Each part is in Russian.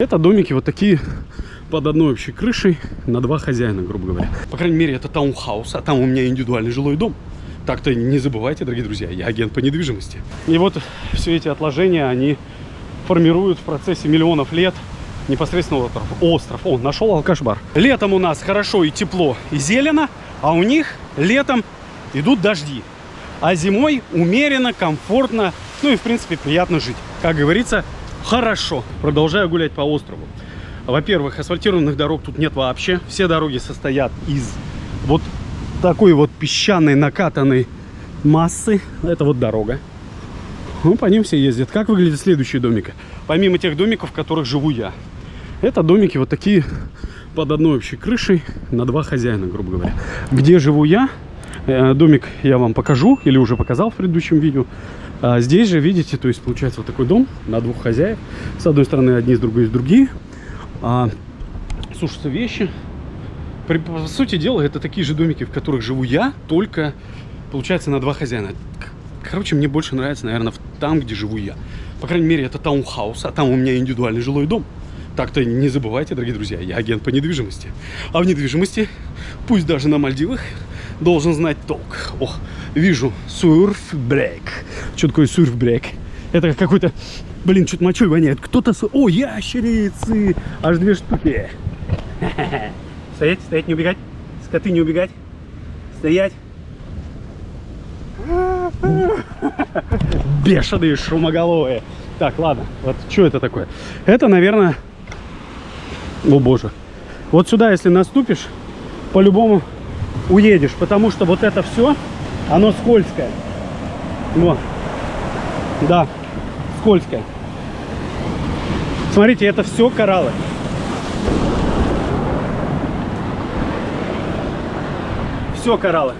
Это домики вот такие под одной общей крышей на два хозяина, грубо говоря. По крайней мере, это таунхаус, а там у меня индивидуальный жилой дом. Так-то не забывайте, дорогие друзья, я агент по недвижимости. И вот все эти отложения, они формируют в процессе миллионов лет непосредственно остров. остров. О, нашел алкаш-бар. Летом у нас хорошо и тепло, и зелено, а у них летом идут дожди. А зимой умеренно, комфортно, ну и в принципе приятно жить. Как говорится, хорошо. Продолжаю гулять по острову. Во-первых, асфальтированных дорог тут нет вообще. Все дороги состоят из вот такой вот песчаной накатанной массы. Это вот дорога. Ну, по ним все ездят. Как выглядят следующие домики? Помимо тех домиков, в которых живу я. Это домики вот такие под одной общей крышей на два хозяина, грубо говоря. Где живу я, э, домик я вам покажу или уже показал в предыдущем видео. А здесь же, видите, то есть получается вот такой дом на двух хозяев. С одной стороны одни, с другой с другие. А, сушатся вещи. При, по сути дела, это такие же домики, в которых живу я, только, получается, на два хозяина. Короче, мне больше нравится, наверное, там, где живу я. По крайней мере, это таунхаус, а там у меня индивидуальный жилой дом. Так-то не забывайте, дорогие друзья, я агент по недвижимости. А в недвижимости, пусть даже на Мальдивах, должен знать толк. О, вижу сурф-брейк. Что такое сурф-брейк? Это какой-то, блин, что-то мочой воняет. Кто-то... О, ящерицы! Аж две штуки. Стоять, стоять, не убегать. Скоты не убегать. Стоять. Бешеные шумоголовые. Так, ладно. Вот что это такое? Это, наверное... О, боже. Вот сюда, если наступишь, по-любому уедешь, потому что вот это все, оно скользкое. Вот. Да, скользкое. Смотрите, это все кораллы. Все кораллы.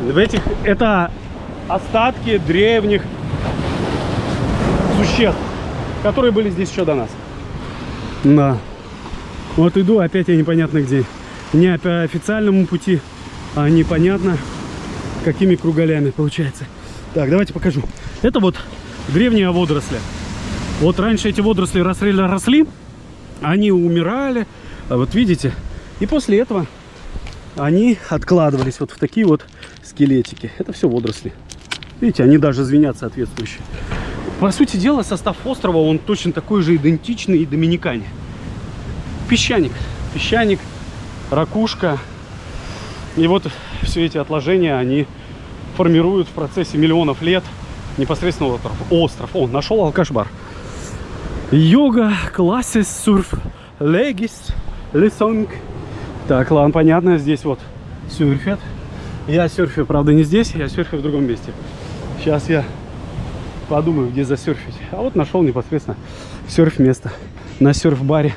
В этих это остатки древних существ, которые были здесь еще до нас. Да. Вот иду, опять я непонятно где не по официальному пути, а непонятно какими кругалями получается. Так, давайте покажу. Это вот древние водоросли. Вот раньше эти водоросли росли, росли, они умирали, а вот видите, и после этого они откладывались вот в такие вот скелетики. Это все водоросли. Видите, они даже звенят соответствующие. По сути дела, состав острова, он точно такой же идентичный и доминикане. Песчаник. Песчаник ракушка. И вот все эти отложения, они формируют в процессе миллионов лет непосредственно остров. остров. О, нашел алкаш-бар. Йога, классис, сурф, легис, лесонг. Так, ладно, понятно, здесь вот сюрфят. Я серфю, правда, не здесь, я серфю в другом месте. Сейчас я подумаю, где засерфить. А вот нашел непосредственно серф-место на серф-баре.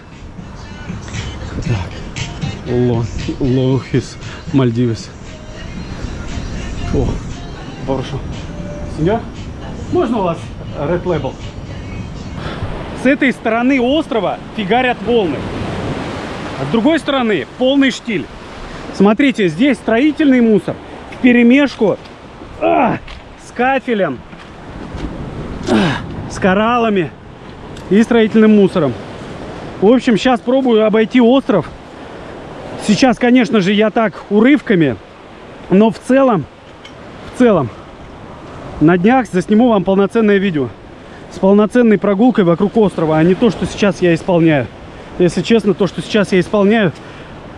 Так. Лохис Мальдивес. О, хорошо. Сеньор, можно у вас Red Label? С этой стороны острова фигарят волны. А с другой стороны полный штиль. Смотрите, здесь строительный мусор в перемешку а, с кафелем, а, с кораллами и строительным мусором. В общем, сейчас пробую обойти остров Сейчас, конечно же, я так урывками, но в целом, в целом, на днях засниму вам полноценное видео с полноценной прогулкой вокруг острова, а не то, что сейчас я исполняю. Если честно, то, что сейчас я исполняю,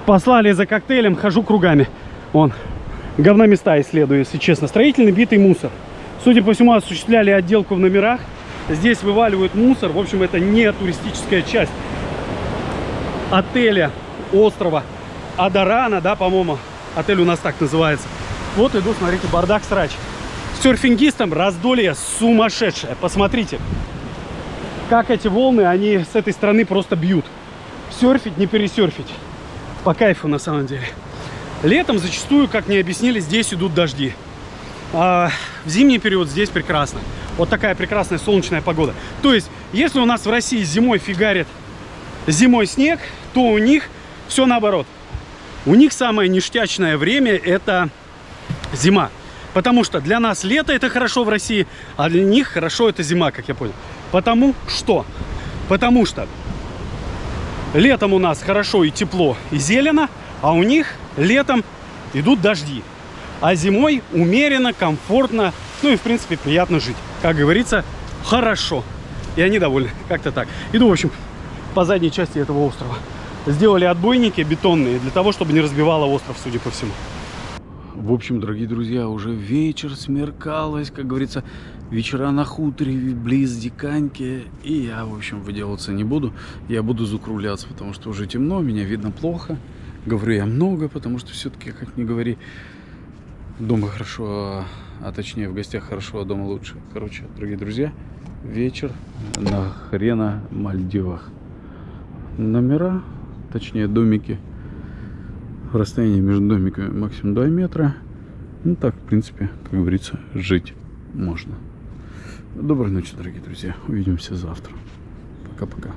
послали за коктейлем, хожу кругами. Вон, говноместа исследую, если честно. Строительный битый мусор. Судя по всему, осуществляли отделку в номерах. Здесь вываливают мусор. В общем, это не туристическая часть отеля, острова. Адарана, да, по-моему, отель у нас так называется. Вот иду, смотрите, бардак срач. Серфингистам раздолье сумасшедшее. Посмотрите, как эти волны, они с этой стороны просто бьют. Серфить, не пересерфить. По кайфу на самом деле. Летом зачастую, как мне объяснили, здесь идут дожди. А в зимний период здесь прекрасно. Вот такая прекрасная солнечная погода. То есть, если у нас в России зимой фигарит зимой снег, то у них все наоборот. У них самое ништячное время это зима. Потому что для нас лето это хорошо в России, а для них хорошо это зима, как я понял. Потому что? Потому что летом у нас хорошо и тепло, и зелено, а у них летом идут дожди. А зимой умеренно, комфортно, ну и в принципе приятно жить. Как говорится, хорошо. И они довольны. Как-то так. Иду, в общем, по задней части этого острова. Сделали отбойники бетонные для того, чтобы не разбивало остров, судя по всему. В общем, дорогие друзья, уже вечер смеркалось, как говорится, вечера на хуторе, близ Диканьки. И я, в общем, выделываться не буду. Я буду закругляться, потому что уже темно, меня видно плохо. Говорю я много, потому что все-таки, как ни говори, дома хорошо, а, а точнее в гостях хорошо, а дома лучше. Короче, дорогие друзья, вечер на хрена Мальдивах. Номера, точнее домики расстояние между домиками максимум 2 метра. Ну так, в принципе, как говорится, жить можно. Доброй ночи, дорогие друзья. Увидимся завтра. Пока-пока.